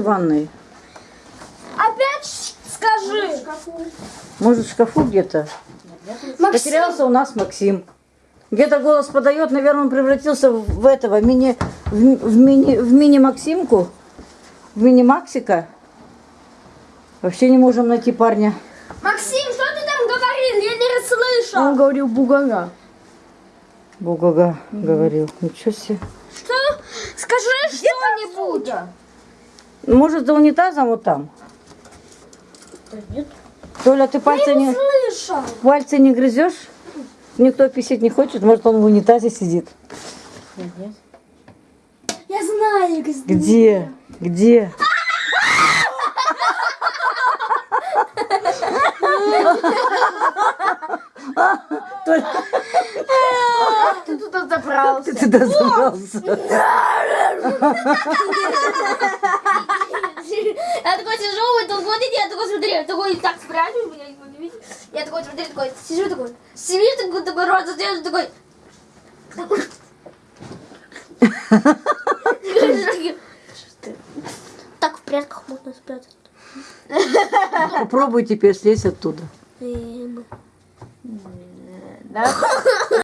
он в ванной? Опять скажи. Может, в шкафу где-то? Максим, Потерялся у нас Максим. Где-то голос подает, наверное, он превратился в этого, мини, в, ми- в мини, в мини-максимку, в мини-максика. Вообще не можем найти парня. Максим, что ты там говорил? Я не расслышал. Он говорил бугага. Бугага говорил. Ничего себе. Что? Скажи что-нибудь. Может, за унитазом вот там? нет. Толя, ты пальцы не, Слышал. пальцы не грызешь? Никто писать не хочет, может, он в унитазе сидит. Нет. Я знаю, где. Где? Где? Ты туда забрался. ты туда забрался. Такой сижу в этом годе, я такой смотрю, я такой так не буду видеть. Я такой смотрю, такой, сижу такой, сижу такой, такой рот задержу, такой. Так в прятках можно спрятать. Попробуй теперь слезть оттуда. Да?